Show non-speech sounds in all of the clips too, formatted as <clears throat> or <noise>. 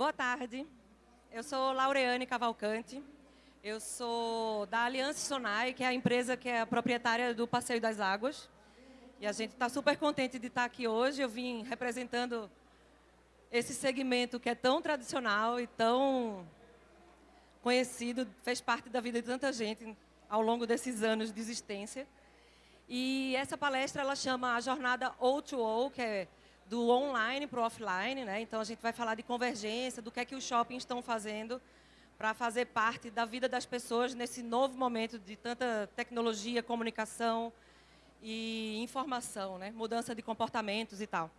Boa tarde. Eu sou Laureane Cavalcante. Eu sou da Aliança Sonai, que é a empresa que é a proprietária do Passeio das Águas. E a gente está super contente de estar aqui hoje. Eu vim representando esse segmento que é tão tradicional e tão conhecido, fez parte da vida de tanta gente ao longo desses anos de existência. E essa palestra ela chama a jornada O2O, que é do online para o offline. Né? Então, a gente vai falar de convergência, do que é que os shoppings estão fazendo para fazer parte da vida das pessoas nesse novo momento de tanta tecnologia, comunicação e informação, né? mudança de comportamentos e tal.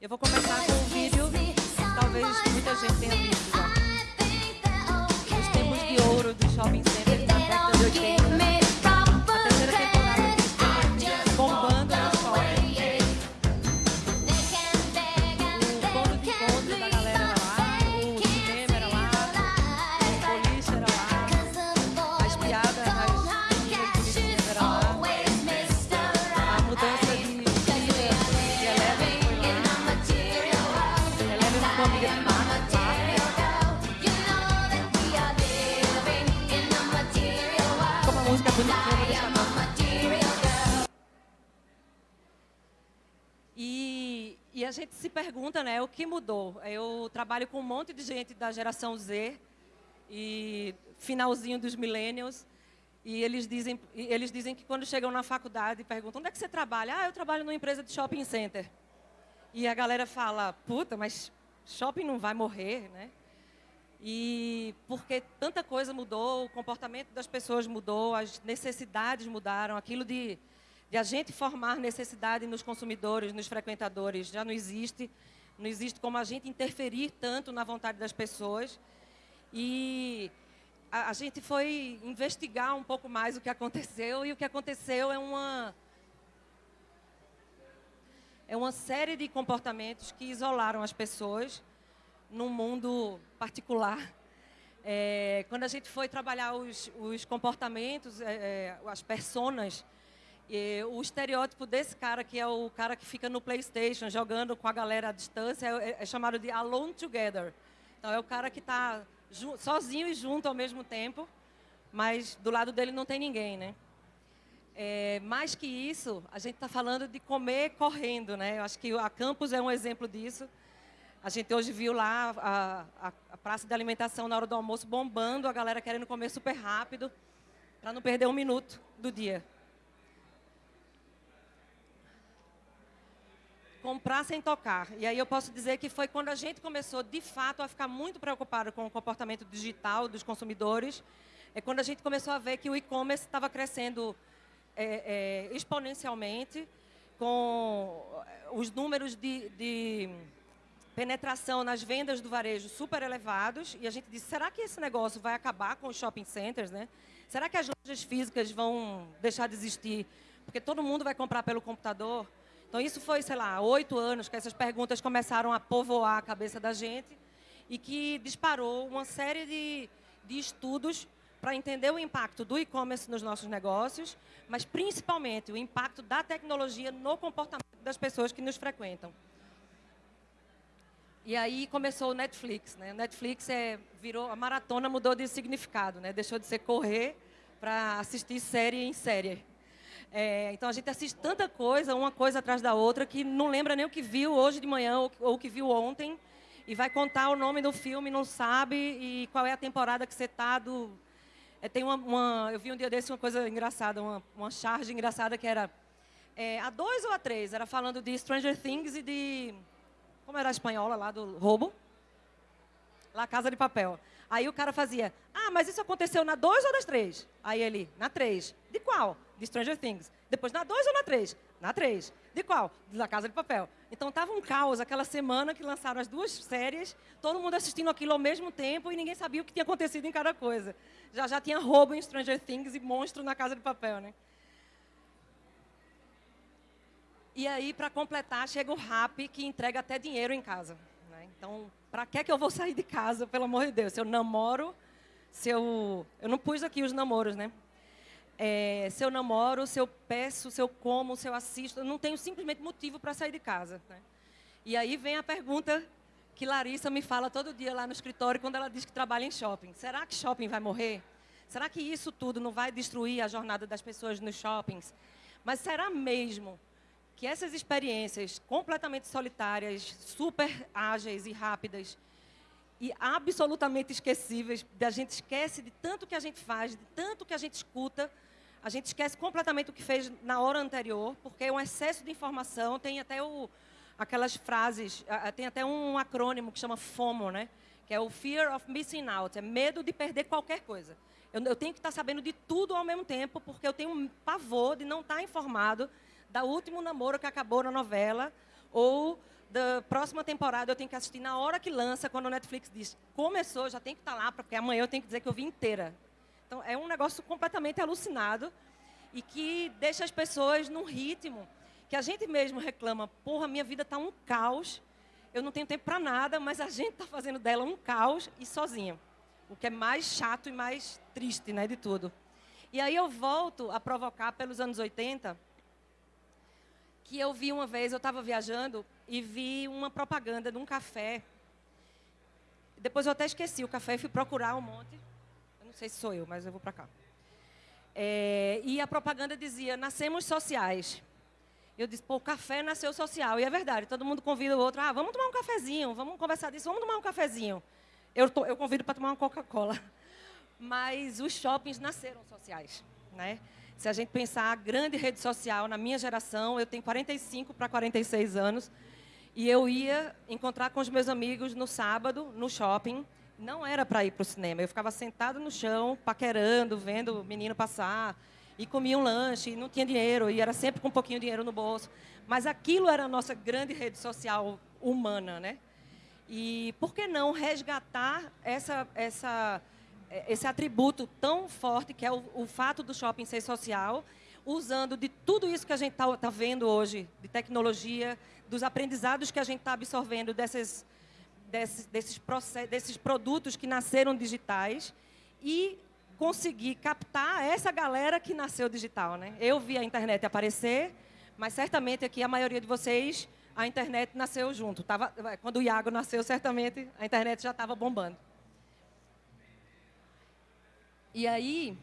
Eu vou começar com um vídeo que talvez muita gente tenha visto já. Os tempos de ouro do shopping center da década de 80. A gente se pergunta, né, o que mudou? Eu trabalho com um monte de gente da geração Z e finalzinho dos millennials, e eles dizem, eles dizem que quando chegam na faculdade perguntam, onde é que você trabalha? Ah, eu trabalho numa empresa de shopping center. E a galera fala, puta, mas shopping não vai morrer, né? E porque tanta coisa mudou, o comportamento das pessoas mudou, as necessidades mudaram, aquilo de de a gente formar necessidade nos consumidores, nos frequentadores, já não existe. Não existe como a gente interferir tanto na vontade das pessoas. E a, a gente foi investigar um pouco mais o que aconteceu, e o que aconteceu é uma, é uma série de comportamentos que isolaram as pessoas num mundo particular. É, quando a gente foi trabalhar os, os comportamentos, é, é as personas e o estereótipo desse cara, que é o cara que fica no Playstation jogando com a galera à distância, é, é chamado de Alone Together. Então, é o cara que está sozinho e junto ao mesmo tempo, mas do lado dele não tem ninguém, né? É, mais que isso, a gente está falando de comer correndo, né? Eu acho que a Campus é um exemplo disso. A gente hoje viu lá a, a, a praça de alimentação na hora do almoço bombando, a galera querendo comer super rápido, para não perder um minuto do dia. Comprar sem tocar. E aí eu posso dizer que foi quando a gente começou, de fato, a ficar muito preocupado com o comportamento digital dos consumidores, é quando a gente começou a ver que o e-commerce estava crescendo é, é, exponencialmente, com os números de, de penetração nas vendas do varejo super elevados, e a gente disse, será que esse negócio vai acabar com os shopping centers? Né? Será que as lojas físicas vão deixar de existir? Porque todo mundo vai comprar pelo computador? Então, isso foi, sei lá, oito anos que essas perguntas começaram a povoar a cabeça da gente e que disparou uma série de, de estudos para entender o impacto do e-commerce nos nossos negócios, mas principalmente o impacto da tecnologia no comportamento das pessoas que nos frequentam. E aí começou o Netflix. Né? O Netflix é, virou, a maratona mudou de significado, né? deixou de ser correr para assistir série em série. É, então a gente assiste tanta coisa, uma coisa atrás da outra, que não lembra nem o que viu hoje de manhã ou, o que viu ontem. E vai contar o nome do filme, não sabe, e qual é a temporada que você está do... É, tem uma, uma, eu vi um dia desse uma coisa engraçada, uma, uma charge engraçada que era é, a dois ou a três, era falando de Stranger Things e de... Como era a espanhola lá do roubo? Lá Casa de Papel. Aí o cara fazia, ah, mas isso aconteceu na 2 ou nas 3? Aí ele, na 3. De qual? De Stranger Things. Depois, na 2 ou na 3? Na 3. De qual? Da Casa de Papel. Então, estava um caos aquela semana que lançaram as duas séries, todo mundo assistindo aquilo ao mesmo tempo e ninguém sabia o que tinha acontecido em cada coisa. Já já tinha roubo em Stranger Things e monstro na Casa de Papel, né? E aí, para completar, chega o Rap, que entrega até dinheiro em casa. Né? Então, para que, é que eu vou sair de casa, pelo amor de Deus? Se eu namoro, se eu... Eu não pus aqui os namoros, né? É, se eu namoro, se eu peço, se eu como, se eu assisto, eu não tenho simplesmente motivo para sair de casa. Né? E aí vem a pergunta que Larissa me fala todo dia lá no escritório quando ela diz que trabalha em shopping. Será que shopping vai morrer? Será que isso tudo não vai destruir a jornada das pessoas nos shoppings? Mas será mesmo que essas experiências completamente solitárias, super ágeis e rápidas e absolutamente esquecíveis, a gente esquece de tanto que a gente faz, de tanto que a gente escuta, a gente esquece completamente o que fez na hora anterior, porque é um excesso de informação, tem até o, aquelas frases, tem até um acrônimo que chama FOMO, né? que é o Fear of Missing Out, é medo de perder qualquer coisa. Eu, eu tenho que estar sabendo de tudo ao mesmo tempo, porque eu tenho um pavor de não estar informado da último namoro que acabou na novela, ou da próxima temporada eu tenho que assistir na hora que lança, quando o Netflix diz, começou, já tem que estar lá, porque amanhã eu tenho que dizer que eu vi inteira. Então, é um negócio completamente alucinado e que deixa as pessoas num ritmo que a gente mesmo reclama, porra, minha vida está um caos, eu não tenho tempo para nada, mas a gente está fazendo dela um caos e sozinha. O que é mais chato e mais triste né, de tudo. E aí eu volto a provocar pelos anos 80, que eu vi uma vez, eu estava viajando e vi uma propaganda de um café. Depois eu até esqueci o café e fui procurar um monte. Eu não sei se sou eu, mas eu vou para cá. É, e a propaganda dizia: nascemos sociais. Eu disse, pô, o café nasceu social. E é verdade, todo mundo convida o outro, ah, vamos tomar um cafezinho, vamos conversar disso, vamos tomar um cafezinho. Eu, tô, eu convido para tomar uma Coca-Cola. <laughs> Mas os shoppings nasceram sociais, né? Se a gente pensar a grande rede social, na minha geração, eu tenho 45 para 46 anos, e eu ia encontrar com os meus amigos no sábado, no shopping. Não era para ir para o cinema. Eu ficava sentado no chão, paquerando, vendo o menino passar. E comia um lanche, e não tinha dinheiro, e era sempre com um pouquinho de dinheiro no bolso. Mas aquilo era a nossa grande rede social humana, né? E por que não resgatar essa, essa esse atributo tão forte que é o, o, fato do shopping ser social, usando de tudo isso que a gente está tá vendo hoje, de tecnologia, dos aprendizados que a gente está absorvendo desses, desses, desses, desses produtos que nasceram digitais e conseguir captar essa galera que nasceu digital. Né? Eu vi a internet aparecer, mas certamente aqui a maioria de vocês, a internet nasceu junto. Tava, quando o Iago nasceu, certamente a internet já estava bombando. E aí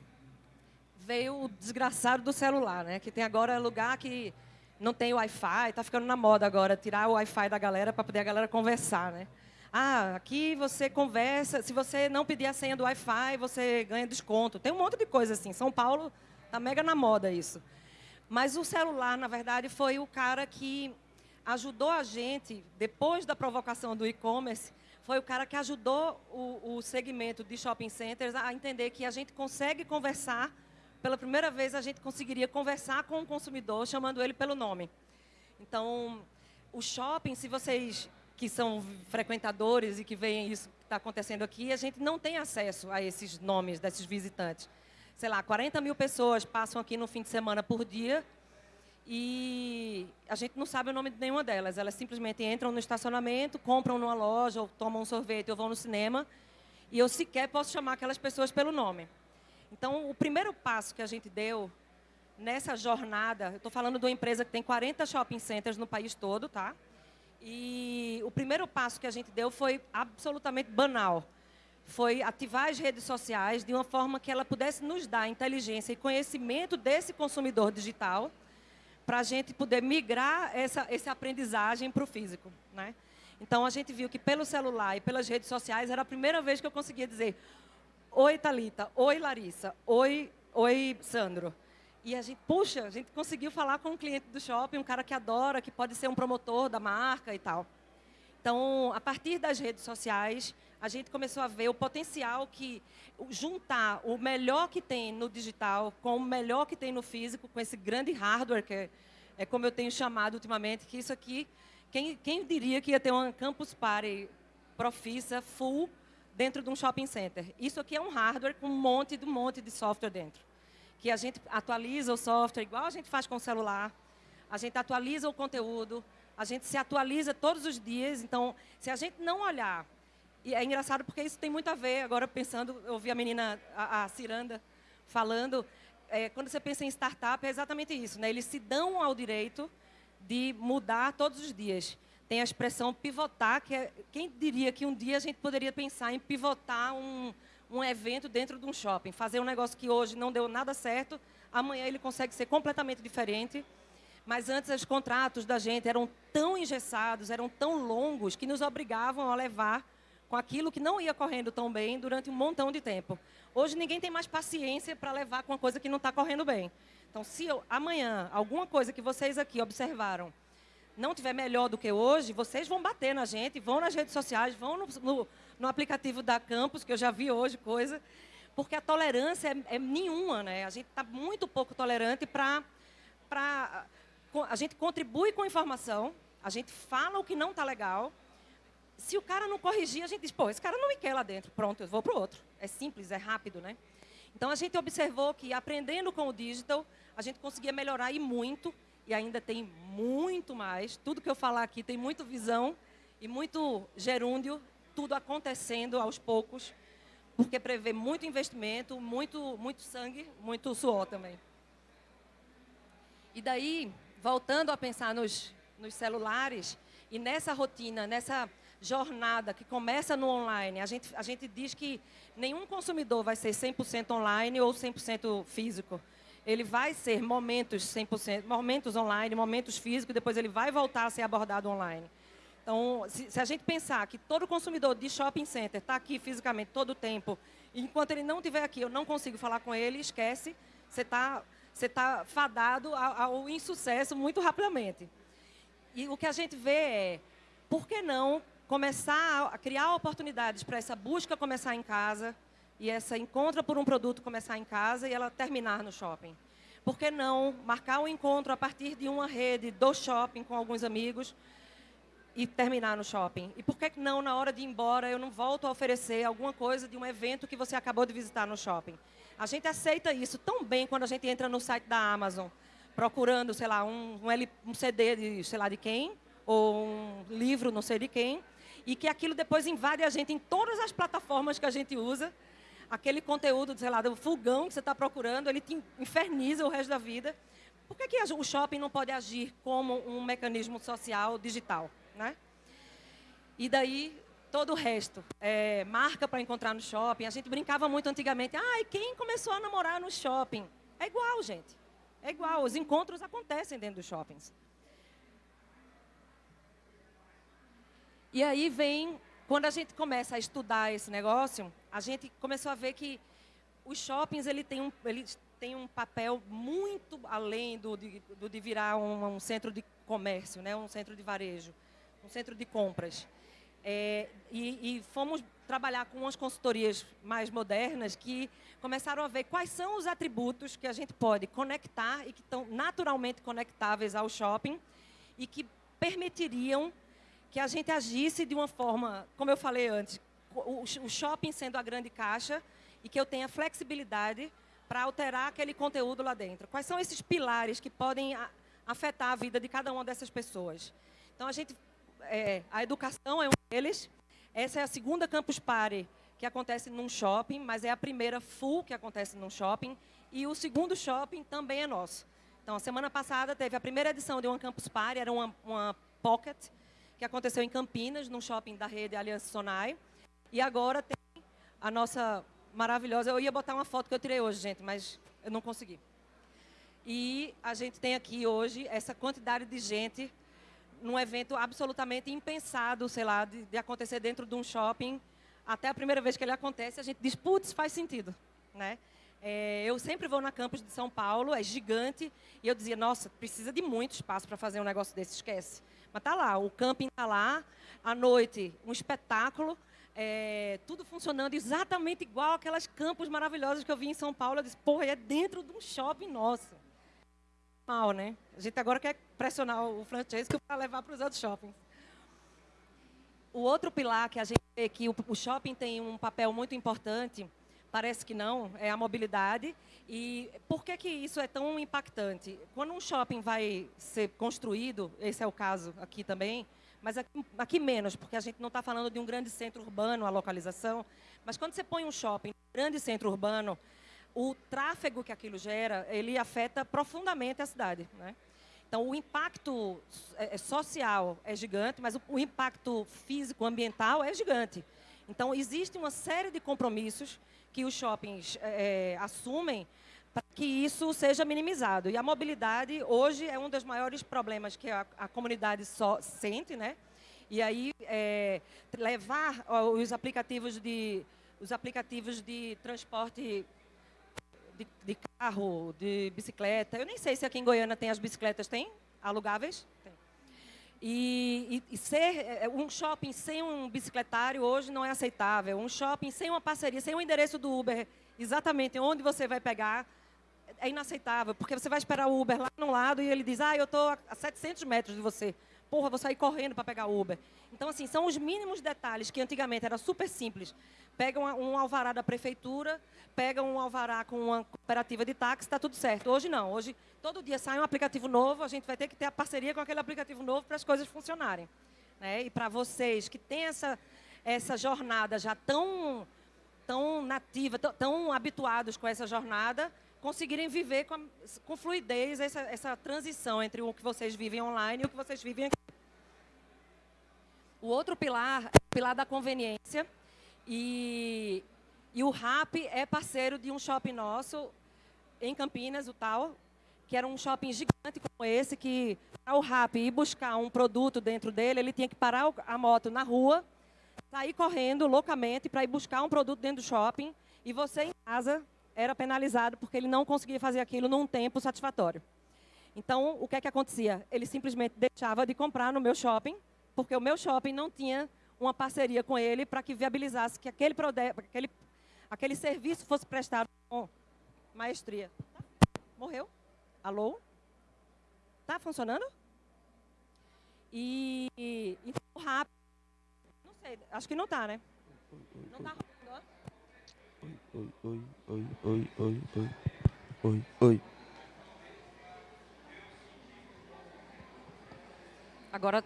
veio o desgraçado do celular, né? Que tem agora lugar que não tem Wi-Fi, está ficando na moda agora tirar o Wi-Fi da galera para poder a galera conversar, né? Ah, aqui você conversa, se você não pedir a senha do Wi-Fi, você ganha desconto. Tem um monte de coisa assim. São Paulo tá mega na moda isso. Mas o celular, na verdade, foi o cara que ajudou a gente, depois da provocação do e-commerce, foi o cara que ajudou o, o segmento de shopping centers a entender que a gente consegue conversar, pela primeira vez a gente conseguiria conversar com o consumidor chamando ele pelo nome. Então, o shopping, se vocês que são frequentadores e que veem isso que está acontecendo aqui, a gente não tem acesso a esses nomes desses visitantes. Sei lá, 40 mil pessoas passam aqui no fim de semana por dia e a gente não sabe o nome de nenhuma delas. Elas simplesmente entram no estacionamento, compram numa loja, ou tomam um sorvete, ou vão no cinema, e eu sequer posso chamar aquelas pessoas pelo nome. Então, o primeiro passo que a gente deu nessa jornada, eu estou falando de uma empresa que tem 40 shopping centers no país todo, tá? E o primeiro passo que a gente deu foi absolutamente banal. Foi ativar as redes sociais de uma forma que ela pudesse nos dar inteligência e conhecimento desse consumidor digital, para a gente poder migrar essa, essa aprendizagem para o físico. Né? Então, a gente viu que pelo celular e pelas redes sociais era a primeira vez que eu conseguia dizer Oi, Talita. Oi, Larissa. Oi, oi, Sandro. E a gente, puxa, a gente conseguiu falar com um cliente do shopping, um cara que adora, que pode ser um promotor da marca e tal. Então, a partir das redes sociais, a gente começou a ver o potencial que juntar o melhor que tem no digital com o melhor que tem no físico, com esse grande hardware, que é, é como eu tenho chamado ultimamente, que isso aqui, quem, quem diria que ia ter uma Campus Party profissa, full, dentro de um shopping center? Isso aqui é um hardware com um monte de um monte de software dentro. Que a gente atualiza o software igual a gente faz com o celular, a gente atualiza o conteúdo, a gente se atualiza todos os dias. Então, se a gente não olhar e é engraçado porque isso tem muito a ver, agora pensando, eu ouvi a menina, a, a Ciranda, falando, é, quando você pensa em startup, é exatamente isso, né? Eles se dão ao direito de mudar todos os dias. tem a expressão pivotar, que é, quem diria que um dia a gente poderia pensar em pivotar um, um evento dentro de um shopping, fazer um negócio que hoje não deu nada certo, amanhã ele consegue ser completamente diferente. Mas antes os contratos da gente eram tão engessados, eram tão longos, que nos obrigavam a levar com aquilo que não ia correndo tão bem durante um montão de tempo. Hoje ninguém tem mais paciência para levar com uma coisa que não está correndo bem. Então, se eu, amanhã alguma coisa que vocês aqui observaram não tiver melhor do que hoje, vocês vão bater na gente, vão nas redes sociais, vão no, no, no aplicativo da Campus, que eu já vi hoje coisa, porque a tolerância é, é nenhuma, né? A gente está muito pouco tolerante para... A gente contribui com informação, a gente fala o que não está legal. Se o cara não corrigir, a gente diz, pô, esse cara não me quer lá dentro, pronto, eu vou para o outro. É simples, é rápido, né? Então, a gente observou que, aprendendo com o digital, a gente conseguia melhorar e muito, e ainda tem muito mais. Tudo que eu falar aqui tem muito visão e muito gerúndio, tudo acontecendo aos poucos, porque prevê muito investimento, muito, muito sangue, muito suor também. E daí, voltando a pensar nos, nos celulares, e nessa rotina, nessa jornada que começa no online, a gente, a gente diz que nenhum consumidor vai ser 100% online ou 100% físico ele vai ser momentos 100%, momentos online, momentos físicos, depois ele vai voltar a ser abordado online. Então, se, se a gente pensar que todo consumidor de shopping center está aqui fisicamente todo o tempo, enquanto ele não estiver aqui, eu não consigo falar com ele, esquece, você está você tá fadado ao, ao insucesso muito rapidamente. E o que a gente vê é, por que não começar a criar oportunidades para essa busca começar em casa, e essa encontra por um produto começar em casa e ela terminar no shopping. Por que não marcar um encontro a partir de uma rede do shopping com alguns amigos e terminar no shopping? E por que não, na hora de ir embora, eu não volto a oferecer alguma coisa de um evento que você acabou de visitar no shopping? A gente aceita isso tão bem quando a gente entra no site da Amazon, procurando, sei lá, um, um, um CD de sei lá de quem, ou um livro não sei de quem, e que aquilo depois invade a gente em todas as plataformas que a gente usa, aquele conteúdo, sei lá, do fogão que você está procurando, ele te inferniza o resto da vida. Por que, que o shopping não pode agir como um mecanismo social digital? Né? E daí, todo o resto. É, marca para encontrar no shopping. A gente brincava muito antigamente. Ah, e quem começou a namorar no shopping? É igual, gente. É igual. Os encontros acontecem dentro dos shoppings. E aí vem quando a gente começa a estudar esse negócio, a gente começou a ver que os shoppings ele tem um, ele tem um papel muito além do de, do de virar um, um, centro de comércio, né? um centro de varejo, um centro de compras. É, e, e fomos trabalhar com umas consultorias mais modernas que começaram a ver quais são os atributos que a gente pode conectar e que estão naturalmente conectáveis ao shopping e que permitiriam que a gente agisse de uma forma, como eu falei antes, o, o shopping sendo a grande caixa e que eu tenha flexibilidade para alterar aquele conteúdo lá dentro. Quais são esses pilares que podem afetar a vida de cada uma dessas pessoas? Então, a gente, é, a educação é um deles. Essa é a segunda Campus Party que acontece num shopping, mas é a primeira full que acontece num shopping. E o segundo shopping também é nosso. Então, a semana passada teve a primeira edição de uma Campus Party, era uma, uma pocket, que aconteceu em Campinas, num shopping da rede Aliança Sonai. E agora tem a nossa maravilhosa... Eu ia botar uma foto que eu tirei hoje, gente, mas eu não consegui. E a gente tem aqui hoje essa quantidade de gente num evento absolutamente impensado, sei lá, de, de, acontecer dentro de um shopping. Até a primeira vez que ele acontece, a gente diz, putz, faz sentido. Né? É, eu sempre vou na campus de São Paulo, é gigante, e eu dizia, nossa, precisa de muito espaço para fazer um negócio desse, esquece. Mas tá lá, o camping tá lá, à noite, um espetáculo, é, tudo funcionando exatamente igual aquelas campos maravilhosas que eu vi em São Paulo. Eu disse, porra, é dentro de um shopping nosso. Mal, né? A gente agora quer pressionar o franchise para levar para os outros shoppings. O outro pilar que a gente vê que o shopping tem um papel muito importante, parece que não, é a mobilidade. E por que, que isso é tão impactante? Quando um shopping vai ser construído, esse é o caso aqui também, mas aqui, aqui menos, porque a gente não está falando de um grande centro urbano, a localização, mas quando você põe um shopping, um grande centro urbano, o tráfego que aquilo gera, ele afeta profundamente a cidade. Né? Então, o impacto é, é, social é gigante, mas o, impacto físico, ambiental é gigante. Então, existe uma série de compromissos que os shoppings é, assumem para que isso seja minimizado. E a mobilidade, hoje, é um dos maiores problemas que a, a comunidade só sente, né? E aí, é, levar os aplicativos de, os aplicativos de transporte carro, de bicicleta. Eu nem sei se aqui em Goiânia tem as bicicletas, tem? Alugáveis? Tem. E, e, e, ser é, um shopping sem um bicicletário hoje não é aceitável. Um shopping sem uma parceria, sem o um endereço do Uber, exatamente onde você vai pegar, é inaceitável. Porque você vai esperar o Uber lá no lado e ele diz, ah, eu estou a 700 metros de você. Porra, vou sair correndo para pegar Uber. Então, assim, são os mínimos detalhes que antigamente era super simples. Pega um, um alvará da prefeitura, pega um alvará com uma cooperativa de táxi, está tudo certo. Hoje não. Hoje, todo dia sai um aplicativo novo, a gente vai ter que ter a parceria com aquele aplicativo novo para as coisas funcionarem. Né? E para vocês que têm essa, essa jornada já tão, tão nativa, tão, tão habituados com essa jornada, conseguirem viver com, a, com fluidez essa, essa transição entre o que vocês vivem online e o que vocês vivem aqui. O outro pilar é o pilar da conveniência. E, e o RAP é parceiro de um shopping nosso em Campinas, o tal, que era um shopping gigante como esse, que para o RAP ir buscar um produto dentro dele, ele tinha que parar a moto na rua, sair correndo loucamente para ir buscar um produto dentro do shopping, e você em casa era penalizado porque ele não conseguia fazer aquilo num tempo satisfatório. Então, o que é que acontecia? Ele simplesmente deixava de comprar no meu shopping, porque o meu shopping não tinha uma parceria com ele para que viabilizasse que aquele, aquele, aquele serviço fosse prestado com maestria. Morreu? Alô? Tá funcionando? E, então, rápido. Não sei, acho que não tá, né? Não tá oi, oi, oi, oi, oi, oi, oi, oi. Agora.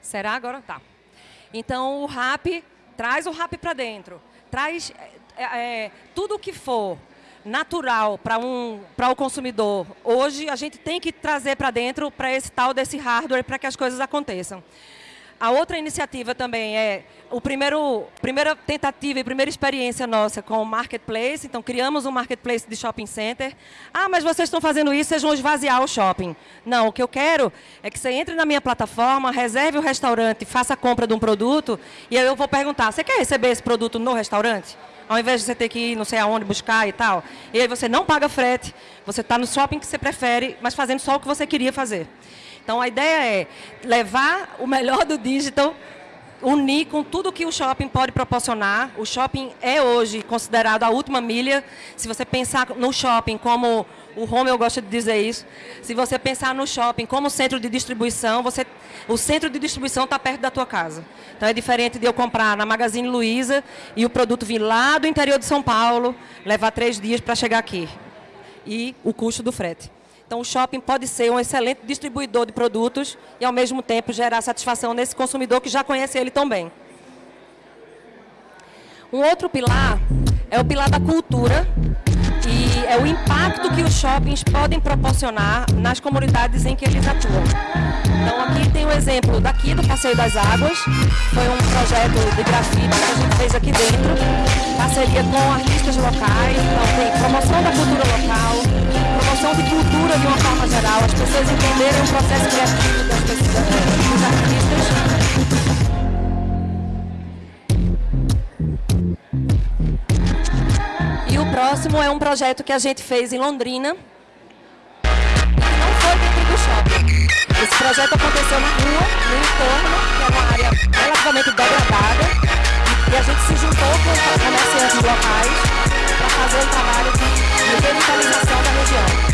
Será agora? Tá. Então o rap traz o rap para dentro. Traz é, é, tudo o que for natural para um, o consumidor. Hoje a gente tem que trazer para dentro para esse tal desse hardware para que as coisas aconteçam. A outra iniciativa também é o primeiro primeira tentativa e primeira experiência nossa com o marketplace. Então criamos um marketplace de shopping center. Ah, mas vocês estão fazendo isso, vocês vão esvaziar o shopping. Não, o que eu quero é que você entre na minha plataforma, reserve o restaurante, faça a compra de um produto e aí eu vou perguntar: você quer receber esse produto no restaurante? Ao invés de você ter que ir não sei aonde buscar e tal. E aí você não paga frete, você está no shopping que você prefere, mas fazendo só o que você queria fazer. Então, a ideia é levar o melhor do digital, unir com tudo que o shopping pode proporcionar. O shopping é hoje considerado a última milha. Se você pensar no shopping como o Romeu gosta de dizer isso. Se você pensar no shopping como centro de distribuição, você, o centro de distribuição está perto da tua casa. Então é diferente de eu comprar na Magazine Luiza e o produto vir lá do interior de São Paulo, levar três dias para chegar aqui. E o custo do frete. Então, o shopping pode ser um excelente distribuidor de produtos e, ao mesmo tempo, gerar satisfação nesse consumidor que já conhece ele tão bem. Um outro pilar é o pilar da cultura e é o impacto que os shoppings podem proporcionar nas comunidades em que eles atuam. Então, aqui tem um exemplo daqui do Passeio das Águas. Foi um projeto de grafite que a gente fez aqui dentro, parceria com artistas locais, então tem promoção da cultura local, de cultura de uma forma geral, as pessoas entenderem o processo criativo das pessoas, dos artistas. E o próximo é um projeto que a gente fez em Londrina, e não foi dentro do shopping. Esse projeto aconteceu na rua, no entorno, que é uma área relativamente degradada, e a gente se juntou com os comerciantes locais para fazer um trabalho de revitalização da região.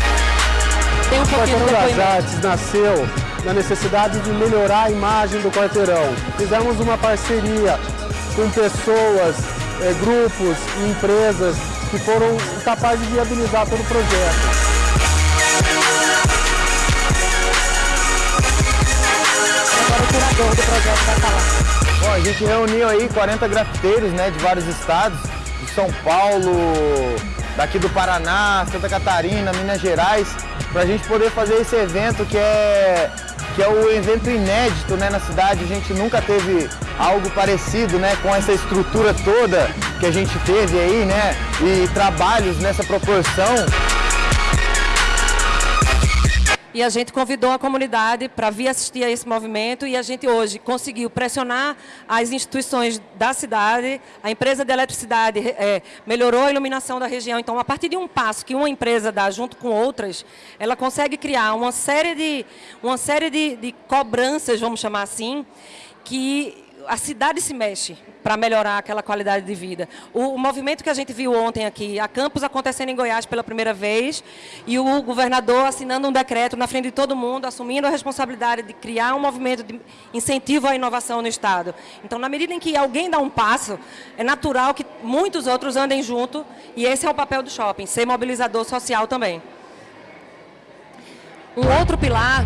Tem um pouquinho de das Artes nasceu na necessidade de melhorar a imagem do quarteirão. Fizemos uma parceria com pessoas, é, grupos e empresas que foram capazes de viabilizar todo o projeto. Agora o curador do projeto vai falar. Bom, a gente reuniu aí 40 grafiteiros né, de vários estados, de São Paulo, daqui do Paraná, Santa Catarina, Minas Gerais, para a gente poder fazer esse evento que é, que é o evento inédito né, na cidade. A gente nunca teve algo parecido né, com essa estrutura toda que a gente teve aí, né? E trabalhos nessa proporção. E a gente convidou a comunidade para vir assistir a esse movimento e a gente hoje conseguiu pressionar as instituições da cidade, a empresa de eletricidade é, melhorou a iluminação da região. Então, a partir de um passo que uma empresa dá junto com outras, ela consegue criar uma série de, uma série de, de cobranças, vamos chamar assim, que a cidade se mexe para melhorar aquela qualidade de vida. O, o, movimento que a gente viu ontem aqui, a campus acontecendo em Goiás pela primeira vez, e o governador assinando um decreto na frente de todo mundo, assumindo a responsabilidade de criar um movimento de incentivo à inovação no Estado. Então, na medida em que alguém dá um passo, é natural que muitos outros andem junto, e esse é o papel do shopping, ser mobilizador social também. Um outro pilar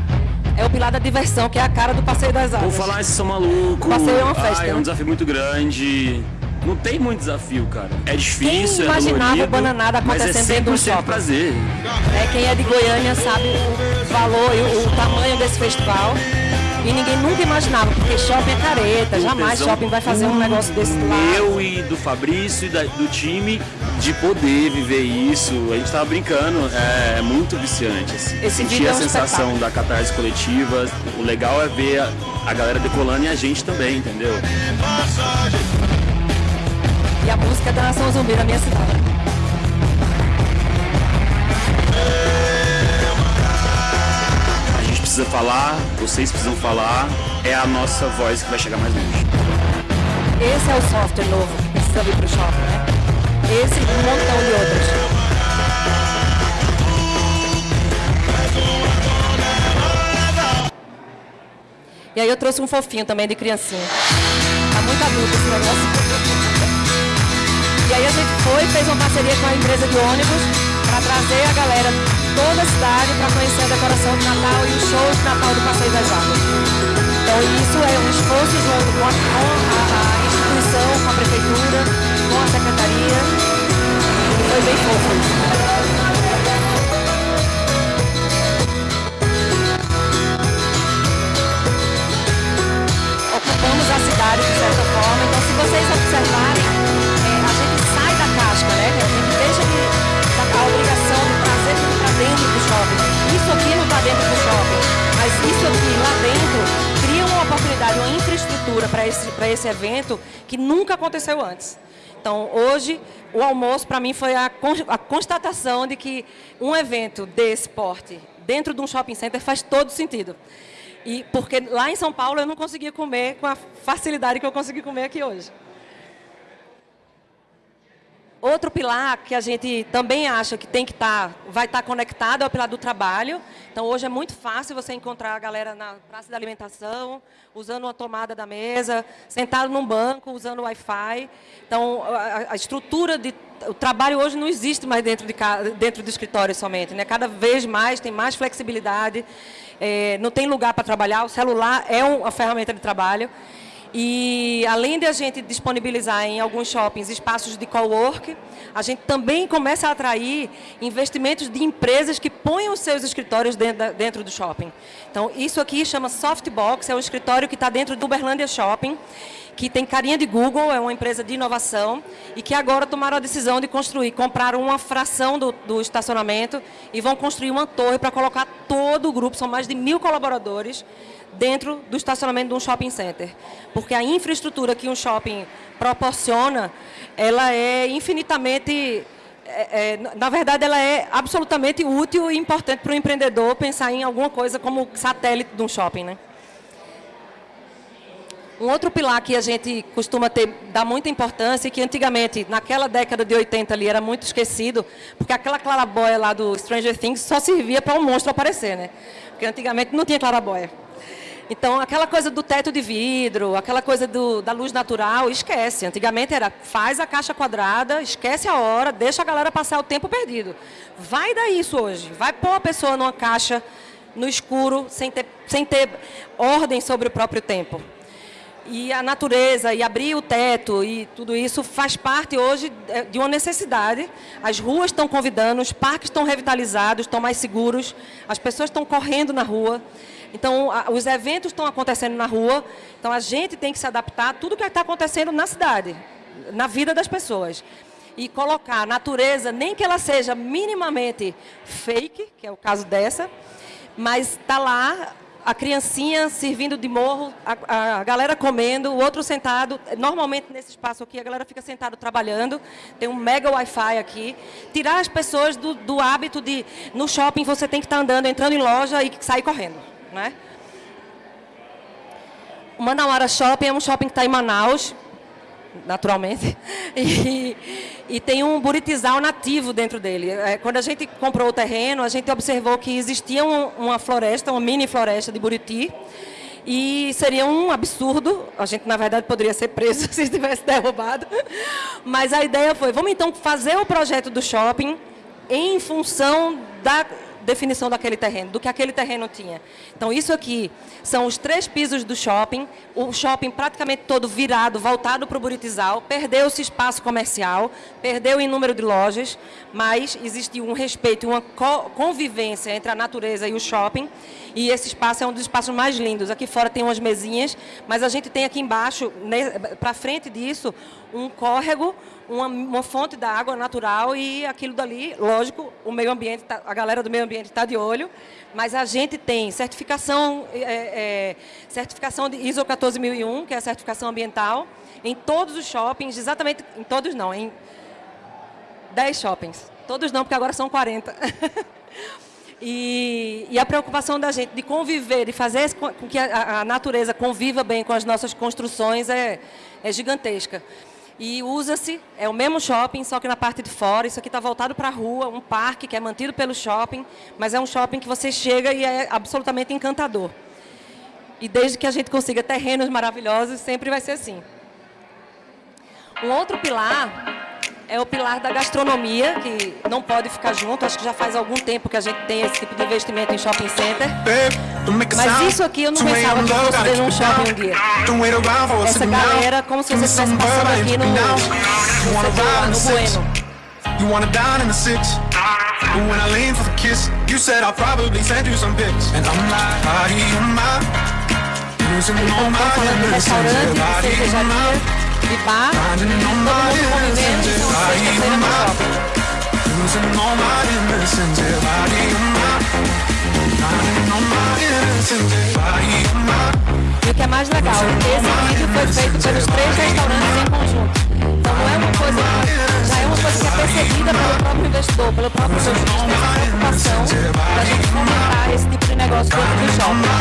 é o pilar da diversão, que é a cara do Passeio das Águas. Vou falar, esses são malucos. Passeio é uma festa. Ah, é um desafio muito grande. Não tem muito desafio, cara. É difícil, quem imaginava é dolorido, o bananada acontecendo é dentro do shopping? prazer. É, quem é de Goiânia sabe o valor e o, o tamanho desse festival. E ninguém nunca imaginava, porque shopping é careta, jamais shopping vai fazer um negócio desse lá. Meu e do Fabrício e da- do time de poder viver isso. A gente tava brincando, é, muito viciante. Assim. Esse Sentir é a um sensação espetáculo. da catarse coletiva. O legal é ver a, a galera decolando e a gente também, entendeu? E a música é da Nação Zumbi da minha cidade. Precisa falar, vocês precisam falar, é a nossa voz que vai chegar mais longe. Esse é o software novo que precisa vir para o shopping, né? Esse e um montão de outros. E aí eu trouxe um fofinho também de criancinha. Tá muito adulto esse negócio. E aí a gente foi, fez uma parceria com a empresa de ônibus para trazer a galera toda a cidade para conhecer a decoração de Natal e o show de Natal do Passeio das Águas. Então isso é um esforço junto com a, a, instituição, com a prefeitura, com a secretaria. Foi bem fofo. ocupamos a cidade de certa forma. Então, se vocês observarem, é, a gente sai da casca, né? A gente deixa de, da, a obrigação dentro do shopping. Isso aqui não está dentro do shopping, mas isso aqui lá dentro cria uma oportunidade, uma infraestrutura para esse, esse evento que nunca aconteceu antes. Então, hoje, o almoço, para mim, foi a, a constatação de que um evento desse porte, dentro de um shopping center, faz todo sentido. E porque lá em São Paulo eu não conseguia comer com a facilidade que eu consegui comer aqui hoje. Outro pilar que a gente também acha que tem que estar, vai estar conectado é o pilar do trabalho. Então hoje é muito fácil você encontrar a galera na praça da alimentação, usando uma tomada da mesa, sentado num banco, usando Wi-Fi. Então a, a estrutura de o trabalho hoje não existe mais dentro de dentro do escritório somente, né? Cada vez mais tem mais flexibilidade, é, não tem lugar para trabalhar. O celular é um- uma ferramenta de trabalho. E além de a gente disponibilizar em alguns shoppings espaços de cowork, a gente também começa a atrair investimentos de empresas que põem os seus escritórios dentro do shopping. Então, isso aqui chama Softbox, é um escritório que está dentro do Uberlândia Shopping, que tem carinha de Google, é uma empresa de inovação, e que agora tomaram a decisão de construir, compraram uma fração do, do estacionamento e vão construir uma torre para colocar todo o grupo, são mais de mil colaboradores, dentro do estacionamento de um shopping center. Porque a infraestrutura que um shopping proporciona, ela é infinitamente... é, é, na verdade, ela é absolutamente útil e importante para o empreendedor pensar em alguma coisa como satélite de um shopping, né? Um outro pilar que a gente costuma ter, dar muita importância, e que antigamente, naquela década de 80 ali, era muito esquecido, porque aquela clarabóia lá do Stranger Things só servia para um monstro aparecer, né? Porque antigamente não tinha clarabóia. Então, aquela coisa do teto de vidro, aquela coisa do, da luz natural, esquece. Antigamente era, faz a caixa quadrada, esquece a hora, deixa a galera passar o tempo perdido. Vai dar isso hoje. Vai pôr a pessoa numa caixa, no escuro, sem ter, sem ter ordem sobre o próprio tempo. E a natureza, e abrir o teto, e tudo isso faz parte hoje é, de uma necessidade. As ruas estão convidando, os parques estão revitalizados, estão mais seguros, as pessoas estão correndo na rua. Então, a, os eventos estão acontecendo na rua, então a gente tem que se adaptar a tudo que está acontecendo na cidade, na vida das pessoas. E colocar a natureza, nem que ela seja minimamente fake, que é o caso dessa, mas está lá a criancinha servindo de morro, a, a, galera comendo, o outro sentado. Normalmente nesse espaço aqui a galera fica sentado trabalhando, tem um mega Wi-Fi aqui. Tirar as pessoas do, do hábito de no shopping você tem que estar tá andando, entrando em loja e sair correndo. Né? O Manauara Shopping é um shopping que está em Manaus, naturalmente, <laughs> e, e, tem um buritizal nativo dentro dele. É, quando a gente comprou o terreno, a gente observou que existia um, uma floresta, uma mini floresta de buriti, e seria um absurdo, a gente na verdade poderia ser preso <laughs> se tivesse derrubado, mas a ideia foi, vamos então fazer o projeto do shopping em função da definição daquele terreno, do que aquele terreno tinha. Então, isso aqui são os três pisos do shopping, o shopping praticamente todo virado, voltado para o Buritizal, perdeu-se espaço comercial, perdeu em número de lojas, mas existiu um respeito uma convivência entre a natureza e o shopping, e esse espaço é um dos espaços mais lindos. Aqui fora tem umas mesinhas, mas a gente tem aqui embaixo, para frente disso, um córrego, uma, uma fonte da água natural e aquilo dali, lógico, o meio ambiente, tá, a galera do meio ambiente está de olho, mas a gente tem certificação, é, é, certificação de ISO 14001, que é a certificação ambiental, em todos os shoppings, exatamente, em todos não, em 10 shoppings. Todos não, porque agora são 40. <laughs> E, e, a preocupação da gente de conviver, de fazer com que a, a natureza conviva bem com as nossas construções é, é gigantesca. E usa-se, é o mesmo shopping, só que na parte de fora. Isso aqui está voltado para a rua, um parque que é mantido pelo shopping, mas é um shopping que você chega e é absolutamente encantador. E desde que a gente consiga terrenos maravilhosos, sempre vai ser assim. Um outro pilar é o pilar da gastronomia, que não pode ficar junto. Acho que já faz algum tempo que a gente tem esse tipo de investimento em shopping center. Mas isso aqui eu não pensava que fosse ver num shopping um dia. Essa galera, como se você estivesse passando aqui no, no, no Bueno. You wanna down in the six But when I lean for the kiss You said I'll probably send you some pics And I'm like, body on my Losing all my innocence Body on my bar. E o que é mais legal, esse vídeo foi feito pelos três restaurantes em conjunto. Então não é uma coisa, já é uma coisa que é percebida pelo próprio investidor, pelo próprio lojista, essa preocupação da gente fomentar esse tipo de negócio dentro do shopping.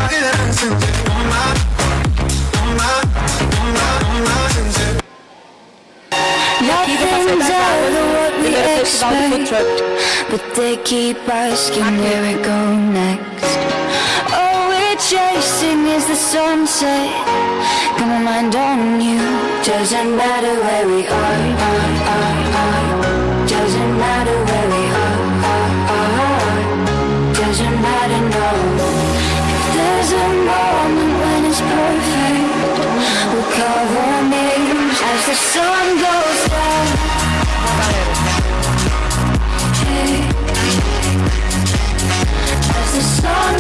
Nothing's ever what we expect But they keep asking where we go next. All we're chasing is the sunset. Got my mind on you. Doesn't matter where we are, are, are, are. Doesn't matter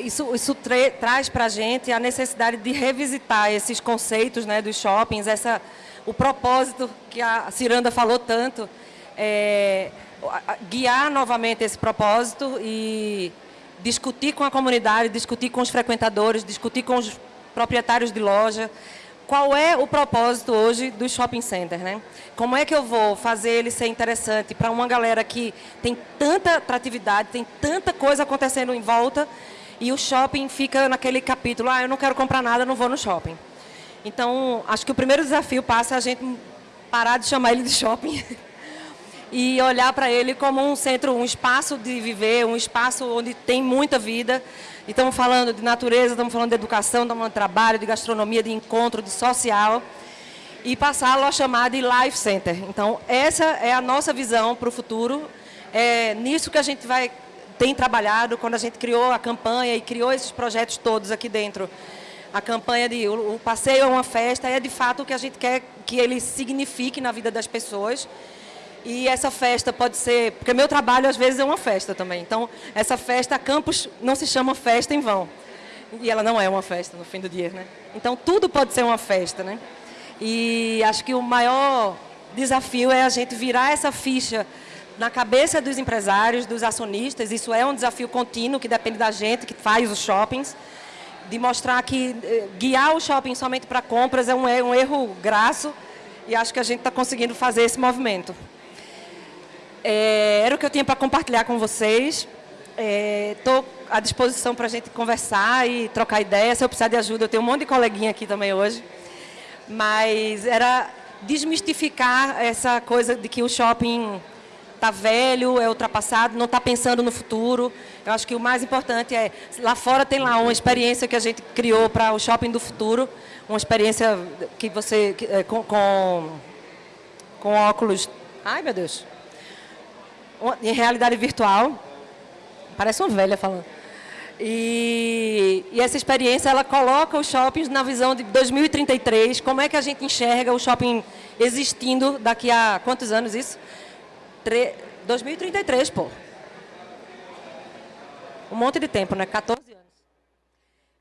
isso, isso tra traz para a gente a necessidade de revisitar esses conceitos né, dos shoppings, essa, o propósito que a Ciranda falou tanto, é, guiar novamente esse propósito e discutir com a comunidade, discutir com os frequentadores, discutir com os proprietários de loja, qual é o propósito hoje do shopping center, né? Como é que eu vou fazer ele ser interessante para uma galera que tem tanta atratividade, tem tanta coisa acontecendo em volta e o shopping fica naquele capítulo, ah, eu não quero comprar nada, não vou no shopping. Então, acho que o primeiro desafio passa a gente parar de chamar ele de shopping <laughs> e olhar para ele como um centro, um espaço de viver, um espaço onde tem muita vida. E estamos falando de natureza, estamos falando de educação, estamos falando de trabalho, de gastronomia, de encontro, de social. E passá-lo a chamar de Life Center. Então, essa é a nossa visão para o futuro. É nisso que a gente vai tem trabalhado quando a gente criou a campanha e criou esses projetos todos aqui dentro. A campanha de o, o passeio é uma festa é de fato o que a gente quer que ele signifique na vida das pessoas. E essa festa pode ser, porque meu trabalho às vezes é uma festa também. Então, essa festa, a campus não se chama festa em vão. E ela não é uma festa no fim do dia, né? Então, tudo pode ser uma festa, né? E acho que o maior desafio é a gente virar essa ficha na cabeça dos empresários, dos acionistas, isso é um desafio contínuo que depende da gente que faz os shoppings, de mostrar que eh, guiar o shopping somente para compras é um, um erro graço e acho que a gente está conseguindo fazer esse movimento. É, era o que eu tinha para compartilhar com vocês. Estou é, à disposição para a gente conversar e trocar ideias. Se eu precisar de ajuda, eu tenho um monte de coleguinha aqui também hoje. Mas era desmistificar essa coisa de que o shopping está velho, é ultrapassado, não está pensando no futuro. Eu acho que o mais importante é, lá fora tem lá uma experiência que a gente criou para o shopping do futuro, uma experiência que você, é, com, com, com óculos, ai meu Deus, em realidade virtual, parece uma velha falando. E, e, essa experiência, ela coloca os shoppings na visão de 2033, como é que a gente enxerga o shopping existindo daqui a quantos anos isso? 2033, pô. Um monte de tempo, né? 14 anos.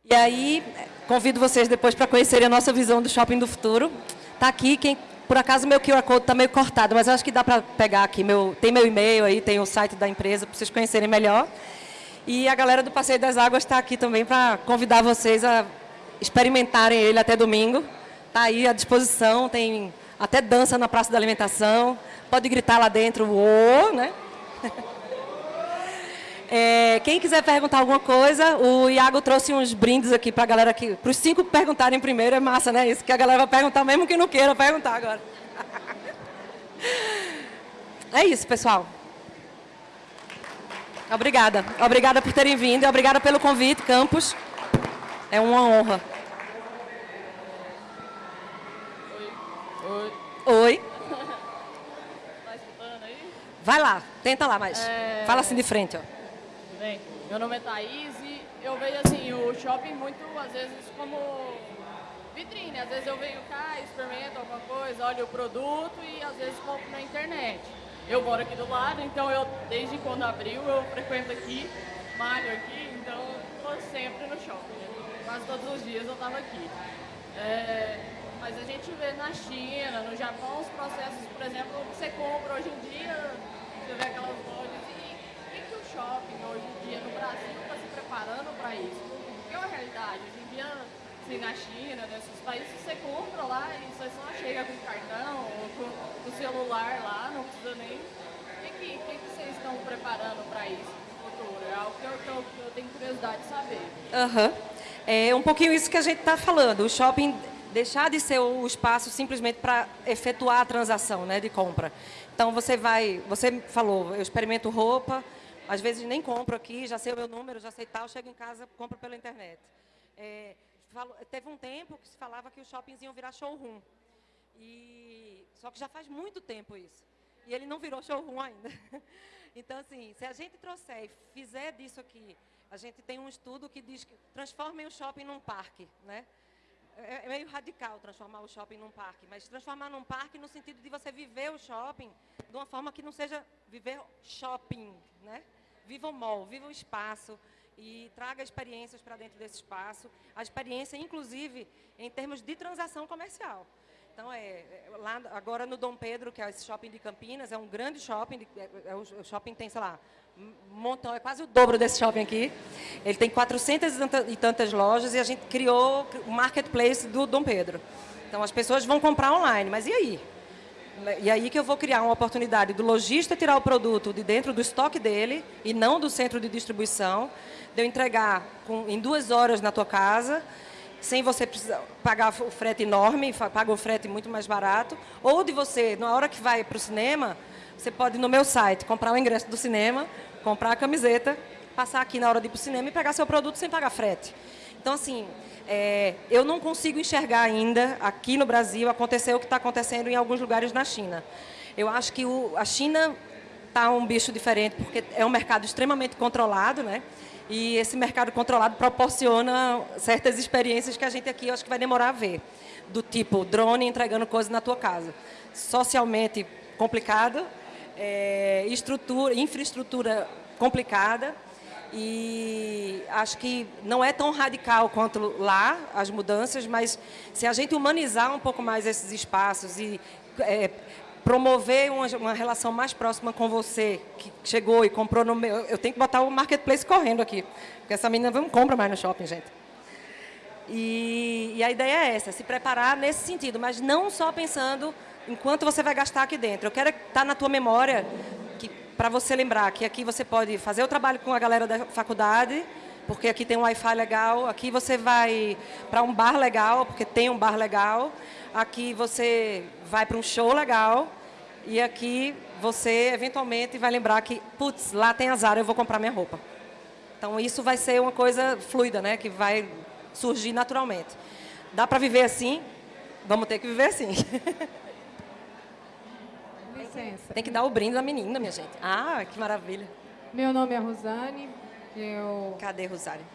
E aí, convido vocês depois para conhecerem a nossa visão do shopping do futuro. Tá aqui, quem por acaso meu QR Code está meio cortado, mas acho que dá para pegar aqui. Meu, tem meu e-mail aí, tem o site da empresa para vocês conhecerem melhor. E a galera do Passeio das Águas está aqui também para convidar vocês a experimentarem ele até domingo. Está aí à disposição, tem até dança na Praça da Alimentação pode gritar lá dentro, o, né? <laughs> É, quem quiser perguntar alguma coisa, o Iago trouxe uns brindes aqui para a galera aqui. Para os cinco perguntarem primeiro, é massa, né? Isso que a galera vai perguntar, mesmo que não queira perguntar agora. <laughs> É isso, pessoal. Obrigada. Obrigada por terem vindo e obrigada pelo convite, Campos. É uma honra. Oi. Oi. Oi. Vai lá, tenta lá, mas é... fala assim de frente, ó. Bem, meu nome é Thaís e eu vejo assim, o shopping muito, às vezes, como vitrine. Às vezes eu venho cá, experimento alguma coisa, olho o produto e às vezes compro na internet. Eu moro aqui do lado, então eu, desde quando abriu, eu frequento aqui, malho aqui, então estou sempre no shopping. Quase todos os dias eu estava aqui. É, mas a gente vê na China, no Japão, os processos, por exemplo, que você compra hoje em dia você vê aquelas lojas e o que o shopping hoje em dia no Brasil está se preparando para isso? Porque é uma realidade. Hoje em dia, assim, na China, nesses países, você compra lá e você só chega com cartão ou com o celular lá, não precisa nem. O que, que, que, que vocês estão preparando para isso no futuro? É algo que eu, que eu, que eu tenho curiosidade de saber. Aham. Uhum. É um pouquinho isso que a gente está falando. O shopping deixar de ser o espaço simplesmente para efetuar a transação né, de compra. Então você vai, você falou, eu experimento roupa, às vezes nem compro aqui, já sei o meu número, já sei tal, chego em casa, compro pela internet. É, teve um tempo que se falava que os shoppings iam virar showroom. E, só que já faz muito tempo isso. E ele não virou showroom ainda. <laughs> Então, assim, se a gente trouxer e fizer disso aqui, a gente tem um estudo que diz que transformem o shopping num parque, né? É, é meio radical transformar o shopping num parque, mas transformar num parque no sentido de você viver o shopping de uma forma que não seja viver shopping, né? Viva o mall, viva o espaço e traga experiências para dentro desse espaço, a experiência, inclusive, em termos de transação comercial. Então, é, é lá agora no Dom Pedro, que é esse shopping de Campinas, é um grande shopping, é, é, o shopping tem, sei lá, montão, é quase o dobro desse shopping aqui. Ele tem 400 e tantas lojas e a gente criou o marketplace do Dom Pedro. Então as pessoas vão comprar online, mas e aí? E aí que eu vou criar uma oportunidade do lojista tirar o produto de dentro do estoque dele e não do centro de distribuição, de eu entregar com, em duas horas na tua casa sem você precisar pagar o frete enorme, paga o frete muito mais barato, ou de você, na hora que vai para o cinema, você pode ir no meu site comprar o ingresso do cinema, comprar a camiseta, passar aqui na hora de ir para o cinema e pegar seu produto sem pagar frete. Então, assim, é, eu não consigo enxergar ainda, aqui no Brasil, acontecer o que está acontecendo em alguns lugares na China. Eu acho que o- a China está um bicho diferente, porque é um mercado extremamente controlado, né? E esse mercado controlado proporciona certas experiências que a gente aqui acho que vai demorar a ver. Do tipo, drone entregando coisas na tua casa. Socialmente complicado, é, estrutura, infraestrutura complicada, e acho que não é tão radical quanto lá as mudanças, mas se a gente humanizar um pouco mais esses espaços e é, promover uma, uma relação mais próxima com você, que chegou e comprou no meu... Eu tenho que botar o marketplace correndo aqui, porque essa menina não compra mais no shopping, gente. E, e a ideia é essa, se preparar nesse sentido, mas não só pensando em quanto você vai gastar aqui dentro. Eu quero estar na tua memória para você lembrar que aqui você pode fazer o trabalho com a galera da faculdade, porque aqui tem um Wi-Fi legal, aqui você vai para um bar legal, porque tem um bar legal, aqui você vai para um show legal, e aqui você eventualmente vai lembrar que, putz, lá tem azar, eu vou comprar minha roupa. Então isso vai ser uma coisa fluida, né, que vai surgir naturalmente. Dá para viver assim? Vamos ter que viver assim. Licença. Tem que dar o brinde da menina, minha gente. Ah, que maravilha. Meu nome é Rosane. Eu. Cadê Rosário?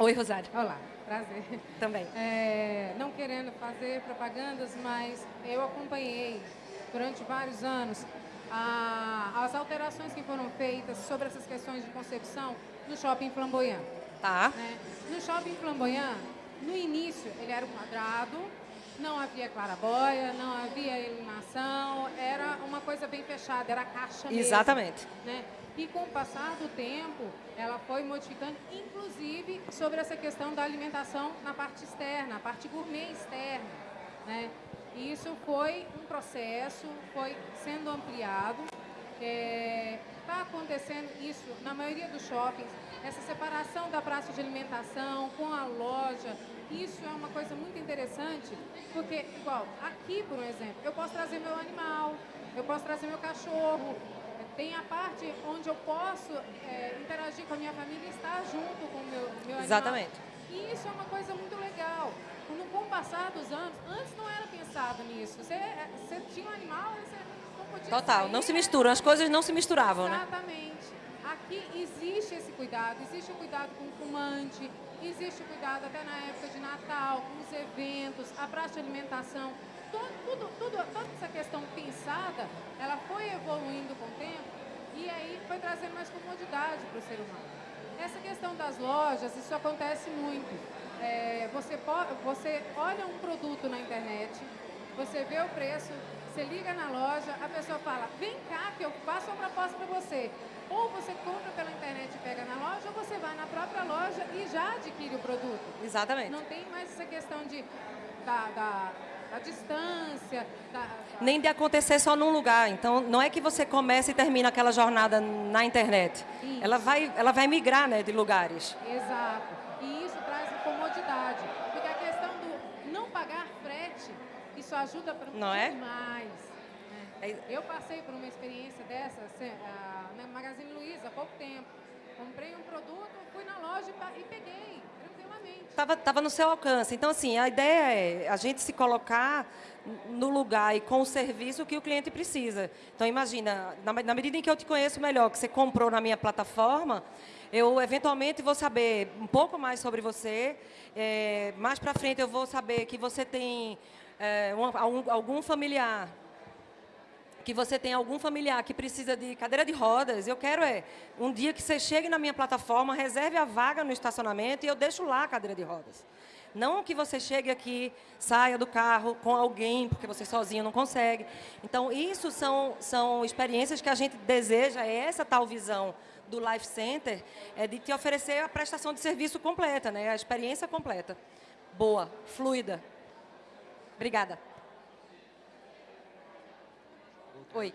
Oi, Rosário. Olá, prazer. Também. É, não querendo fazer propagandas, mas eu acompanhei durante vários anos a- as alterações que foram feitas sobre essas questões de concepção no shopping flamboyant. Tá. né? No shopping flamboyant, no início, ele era um quadrado, não havia clarabóia, não havia iluminação, era uma coisa bem fechada, era caixa mesmo. Exatamente. né? E com o passar do tempo, ela foi modificando, inclusive sobre essa questão da alimentação na parte externa, a parte gourmet externa. Né? E isso foi um processo, foi sendo ampliado. Está acontecendo isso na maioria dos shoppings, essa separação da praça de alimentação com a loja. Isso é uma coisa muito interessante, porque, igual, aqui, por um exemplo, eu posso trazer meu animal, eu posso trazer meu cachorro, tem a parte onde eu posso é, interagir com a minha família e estar junto com o meu, meu animal. Exatamente. E isso é uma coisa muito legal. Com o passar dos anos, antes não era pensado nisso. Você, é, você tinha um animal, você não podia Total. sair, Não se né? misturam, as coisas não se misturavam, né? Exatamente. Aqui existe esse cuidado, existe o cuidado com o fumante, existe o cuidado até na época de Natal, com os eventos, a praça de alimentação. Tudo, tudo, tudo- toda essa questão pensada, ela foi evoluindo com o tempo e aí foi trazendo mais comodidade para o ser humano. Essa questão das lojas, isso acontece muito. É, você, você olha um produto na internet, você vê o preço, você liga na loja, a pessoa fala, vem cá que eu faço uma proposta para você. Ou você compra pela internet e pega na loja, ou você vai na própria loja e já adquire o produto. Exatamente. Não tem mais essa questão de, da, da, da distância, da, Nem de acontecer só num lugar. Então, não é que você começa e termina aquela jornada na internet. Isso. Ela vai, ela vai migrar, né, de lugares. Exato. E comodidade. Porque a questão do não pagar frete, isso ajuda pra Não é? demais. né? É- Eu passei por uma experiência dessa se- ah, na Magazine Luiza há pouco tempo. Comprei um produto, fui na loja e peguei, tranquilamente. Tava, tava no seu alcance. Então, assim, a ideia é a gente se colocar no lugar e com o serviço que o cliente precisa. Então, imagina, na, na medida em que eu te conheço melhor, que você comprou na minha plataforma, eu eventualmente vou saber um pouco mais sobre você. É, mais para frente, eu vou saber que você tem é, um- algum, familiar que você tem algum familiar que precisa de cadeira de rodas, eu quero é um dia que você chegue na minha plataforma, reserve a vaga no estacionamento e eu deixo lá a cadeira de rodas. Não que você chegue aqui, saia do carro com alguém, porque você sozinho não consegue. Então, isso são, são experiências que a gente deseja, é essa tal visão do Life Center, é de te oferecer a prestação de serviço completa, né? a experiência completa. Boa, fluida. Obrigada. Oi,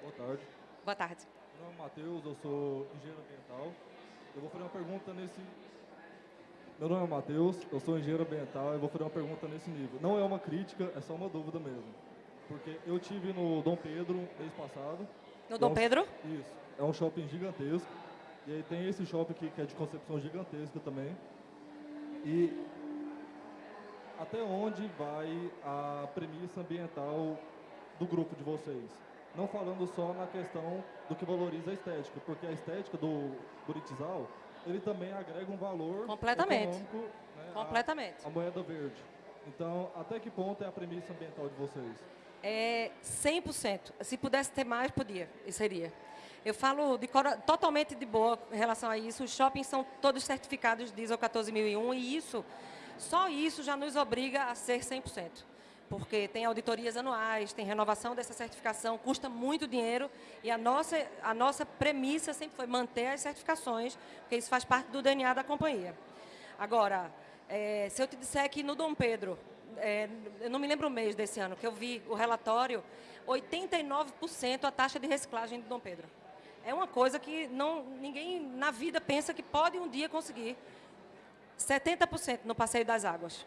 Boa tarde. boa tarde. Meu nome é Matheus, eu sou engenheiro ambiental. Eu vou fazer uma pergunta nesse, Meu nome é Matheus, eu sou engenheiro ambiental e vou fazer uma pergunta nesse nível. Não é uma crítica, é só uma dúvida mesmo. Porque eu tive no Dom Pedro mês passado. No Dom Pedro? Isso. É um shopping gigantesco. E aí tem esse shopping aqui que é de concepção gigantesca também. E até onde vai a premissa ambiental do grupo de vocês? Não falando só na questão do que valoriza a estética, porque a estética do Buritizal, ele também agrega um valor Completamente. né, Completamente. à moeda verde. Então, até que ponto é a premissa ambiental de vocês? É 100%. Se pudesse ter mais, podia, e seria. Eu falo de totalmente de boa em relação a isso. Os shoppings são todos certificados diesel 14001 e isso, só isso já nos obriga a ser 100%. Porque tem auditorias anuais, tem renovação dessa certificação, custa muito dinheiro e a nossa, a nossa premissa sempre foi manter as certificações, porque isso faz parte do DNA da companhia. Agora, eh, se eu te disser que no Dom Pedro, eh, eu não me lembro o mês desse ano, que eu vi o relatório, 89% a taxa de reciclagem do Dom Pedro. É uma coisa que não, ninguém na vida pensa que pode um dia conseguir. 70% no Passeio das Águas.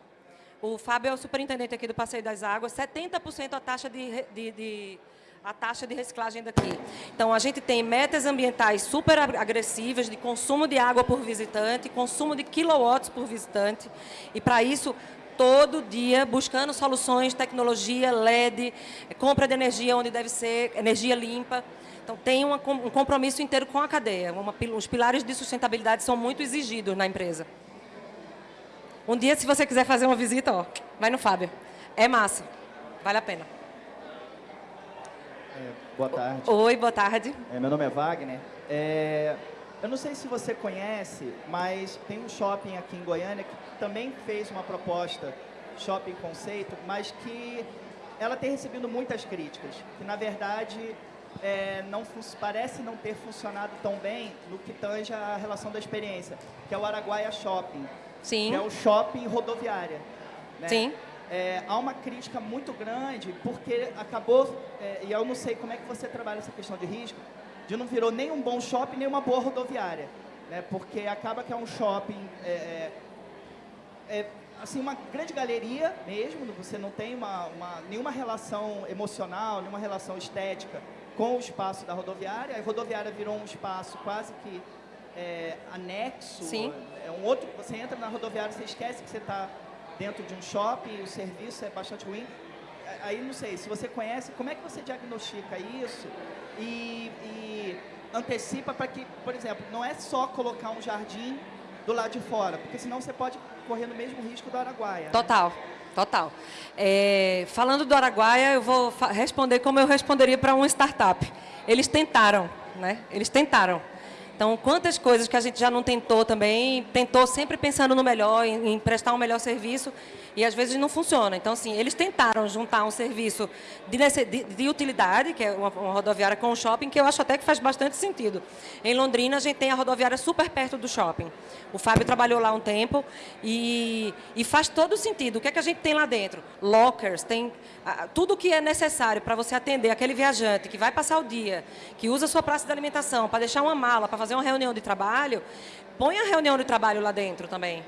O Fábio é o superintendente aqui do Passeio das Águas, 70% a taxa de, de, de- a taxa de reciclagem daqui. Então, a gente tem metas ambientais super ag- agressivas de consumo de água por visitante, consumo de quilowatts por visitante. E, para isso, todo dia buscando soluções, tecnologia, LED, compra de energia onde deve ser, energia limpa. Então, tem uma um compromisso inteiro com a cadeia. Uma os pilares de sustentabilidade são muito exigidos na empresa. Um dia, se você quiser fazer uma visita, ó, vai no Fábio. É massa. Vale a pena. É, boa tarde. Oi, boa tarde. É, meu nome é Wagner. É, eu não sei se você conhece, mas tem um shopping aqui em Goiânia que também fez uma proposta, shopping conceito, mas que ela tem recebido muitas críticas. Que, na verdade, é, não parece não ter funcionado tão bem no que tange a relação da experiência, que é o Araguaia Shopping. Sim. Que é o shopping rodoviária. né? Sim. É, há uma crítica muito grande porque acabou, é, e eu não sei como é que você trabalha essa questão de risco, de não virou nem um bom shopping nem uma boa rodoviária, né? Porque acaba que é um shopping é, é, é, assim uma grande galeria mesmo, você não tem uma, uma- nenhuma relação emocional, nenhuma relação estética com o espaço da rodoviária. A rodoviária virou um espaço quase que é, anexo. Sim. É um outro. Você entra na rodoviária, você esquece que você está dentro de um shopping, o serviço é bastante ruim. Aí não sei, se você conhece, como é que você diagnostica isso e, e antecipa para que, por exemplo, não é só colocar um jardim do lado de fora, porque senão você pode correr no mesmo risco do Araguaia. né? Total. É, falando do Araguaia, eu vou responder como eu responderia para uma startup. Eles tentaram, né? Eles tentaram. Então, quantas coisas que a gente já não tentou também, tentou sempre pensando no melhor, em, em prestar um melhor serviço, e às vezes não funciona. Então, assim, eles tentaram juntar um serviço de, de- de utilidade, que é uma, uma rodoviária com um shopping, que eu acho até que faz bastante sentido. Em Londrina, a gente tem a rodoviária super perto do shopping. O Fábio trabalhou lá um tempo e, e faz todo sentido. O que é que a gente tem lá dentro? Lockers, tem ah, tudo o que é necessário para você atender aquele viajante que vai passar o dia, que usa a sua praça de alimentação para deixar uma mala, para fazer uma reunião de trabalho, põe a reunião de trabalho lá dentro também.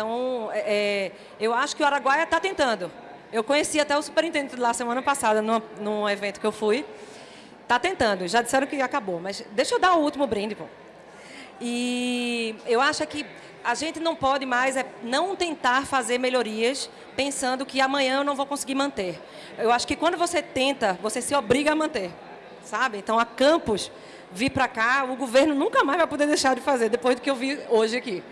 Então, é, é, eu acho que o Araguaia está tentando. Eu conheci até o superintendente lá semana passada, num, num evento que eu fui. Está tentando, já disseram que acabou, mas deixa eu dar o último brinde, pô. E eu acho que a gente não pode mais é não tentar fazer melhorias pensando que amanhã eu não vou conseguir manter. Eu acho que quando você tenta, você se obriga a manter, sabe? Então, a Campos vir para cá, o governo nunca mais vai poder deixar de fazer, depois do que eu vi hoje aqui.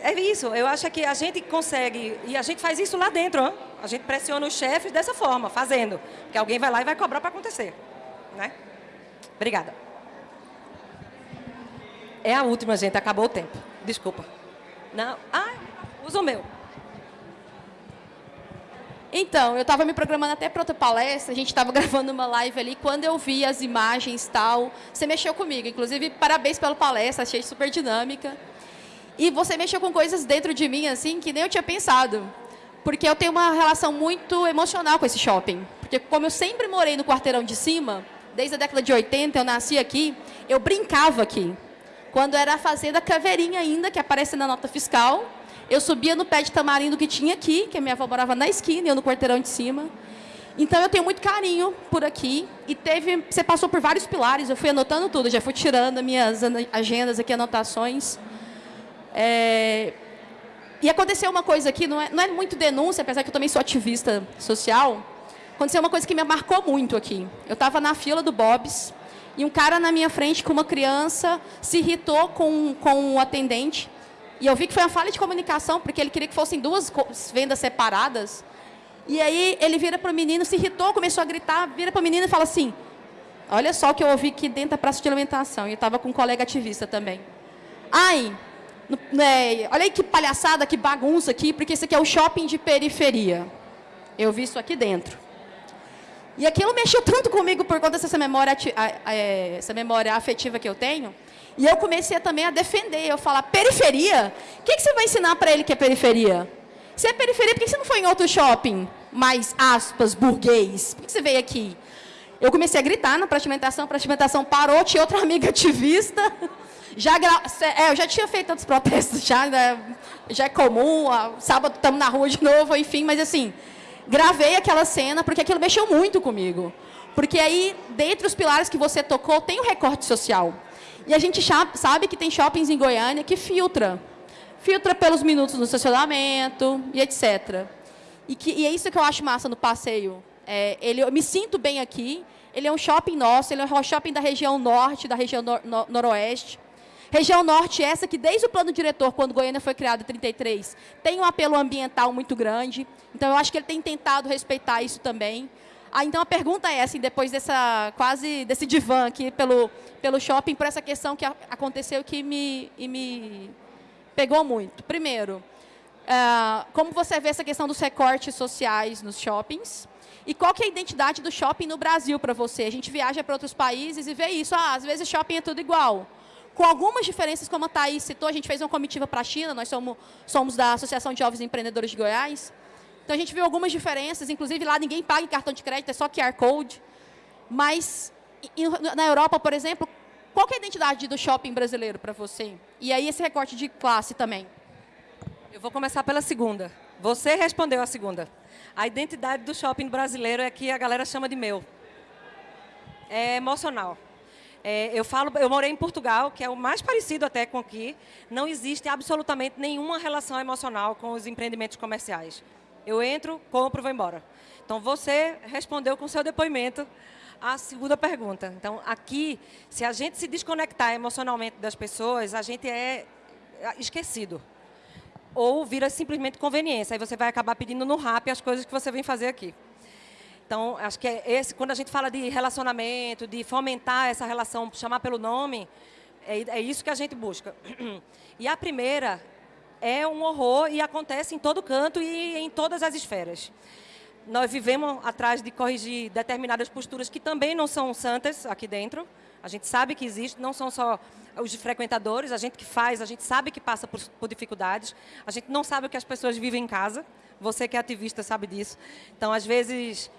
É isso, eu acho que a gente consegue, e a gente faz isso lá dentro, ó. a gente pressiona os chefes dessa forma, fazendo, que alguém vai lá e vai cobrar para acontecer. Né? Obrigada. É a última, gente, acabou o tempo. Desculpa. Não, ah, usa o meu. Então, eu estava me programando até para outra palestra, a gente estava <laughs> gravando uma live ali, quando eu vi as imagens e tal, você mexeu comigo. Inclusive, parabéns pela palestra, achei super dinâmica. E você mexeu com coisas dentro de mim, assim, que nem eu tinha pensado. Porque eu tenho uma relação muito emocional com esse shopping. Porque como eu sempre morei no quarteirão de cima, desde a década de 80, eu nasci aqui, eu brincava aqui. Quando era a Fazenda Caveirinha ainda, que aparece na nota fiscal, Eu subia no pé de tamarindo que tinha aqui, que a minha avó morava na esquina eu no quarteirão de cima. Então eu tenho muito carinho por aqui e teve, você passou por vários pilares, eu fui anotando tudo, já fui tirando minhas agendas aqui, anotações. É, e aconteceu uma coisa aqui, não é, não é muito denúncia, apesar que eu também sou ativista social. Aconteceu uma coisa que me marcou muito aqui. Eu estava na fila do Bob's e um cara na minha frente com uma criança se irritou com, com o atendente. E eu vi que foi uma falha de comunicação, porque ele queria que fossem duas vendas separadas. E aí ele vira para o menino, se irritou, começou a gritar, vira para o menino e fala assim, olha só o que eu ouvi aqui dentro da praça de alimentação. E eu estava com um colega ativista também. Ai, é, olha aí que palhaçada, que bagunça aqui, porque esse aqui é o shopping de periferia. Eu vi isso aqui dentro. E aquilo mexeu tanto comigo por conta dessa memória, é, essa memória afetiva que eu tenho. E eu comecei também a defender. Eu falar, periferia? O que, que você vai ensinar para ele que é periferia? Se é periferia, por que você não foi em outro shopping? Mais, aspas, burguês. Por que você veio aqui? Eu comecei a gritar na pratimentação, a pratimentação parou, tinha outra <laughs> amiga ativista. Já é, eu já tinha feito tantos protestos, <laughs> já, né? já é comum, sábado estamos na rua de novo, enfim, mas assim, gravei aquela cena porque aquilo mexeu muito comigo. Porque aí, dentre os pilares que você tocou, tem o recorte social. E a gente sabe que tem shoppings em Goiânia que filtra. Filtra pelos minutos no estacionamento e etc. E, que, e é isso que eu acho massa no passeio. É, ele, eu me sinto bem aqui. Ele é um shopping nosso, ele é um shopping da região norte, da região nor, noroeste. Região Norte essa que, desde o plano diretor, quando Goiânia foi criado em 33, tem um apelo ambiental muito grande. Então, eu acho que ele tem tentado respeitar isso também. Ah, então, a pergunta é, assim, depois dessa, quase desse divã aqui pelo, pelo shopping, por essa questão que aconteceu que me, e me pegou muito. Primeiro, uh, como você vê essa questão dos recortes sociais nos shoppings? E qual que é a identidade do shopping no Brasil para você? A gente viaja para outros países e vê isso. Ah, às vezes shopping é tudo igual com algumas diferenças, como a Thaís citou, a gente fez uma comitiva para a China, nós somos, somos da Associação de Jovens Empreendedores de Goiás. Então, a gente viu algumas diferenças, inclusive lá ninguém paga em cartão de crédito, é só QR Code. Mas, na Europa, por exemplo, qual é a identidade do shopping brasileiro para você? E aí, esse recorte de classe também. Eu vou começar pela segunda. Você respondeu a segunda. A identidade do shopping brasileiro é que a galera chama de meu. É emocional. É, eu falo, eu morei em Portugal, que é o mais parecido até com aqui. Não existe absolutamente nenhuma relação emocional com os empreendimentos comerciais. Eu entro, compro, vou embora. Então você respondeu com seu depoimento a segunda pergunta. Então aqui, se a gente se desconectar emocionalmente das pessoas, a gente é esquecido. Ou vira simplesmente conveniência. Aí você vai acabar pedindo no rap as coisas que você vem fazer aqui. Então, acho que é esse, quando a gente fala de relacionamento, de fomentar essa relação, chamar pelo nome, é, é isso que a gente busca. <clears throat> E a primeira é um horror e acontece em todo canto e em todas as esferas. Nós vivemos atrás de corrigir determinadas posturas que também não são santas aqui dentro. A gente sabe que existe, não são só os frequentadores, a gente que faz, a gente sabe que passa por, por dificuldades, a gente não sabe o que as pessoas vivem em casa. Você que é ativista sabe disso. Então, às vezes,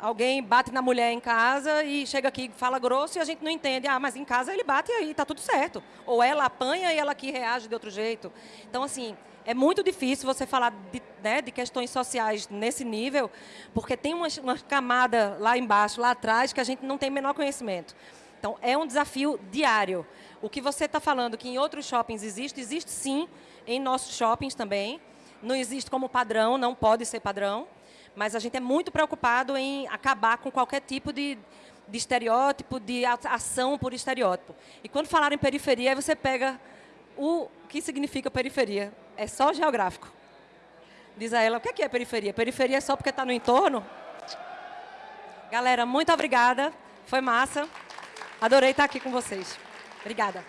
alguém bate na mulher em casa e chega aqui fala grosso e a gente não entende. Ah, mas em casa ele bate e aí está tudo certo. Ou ela apanha e ela aqui reage de outro jeito. Então, assim, é muito difícil você falar de, né, de questões sociais nesse nível, porque tem uma, uma camada lá embaixo, lá atrás, que a gente não tem menor conhecimento. Então, é um desafio diário. O que você está falando que em outros shoppings existe, existe sim em nossos shoppings também. Não existe como padrão, não pode ser padrão mas a gente é muito preocupado em acabar com qualquer tipo de, de estereótipo, de ação por estereótipo. E quando falar em periferia, aí você pega o que significa periferia. É só geográfico. Diz a ela, o que é, é periferia? Periferia é só porque está no entorno? Galera, muito obrigada. Foi massa. Adorei estar aqui com vocês. Obrigada.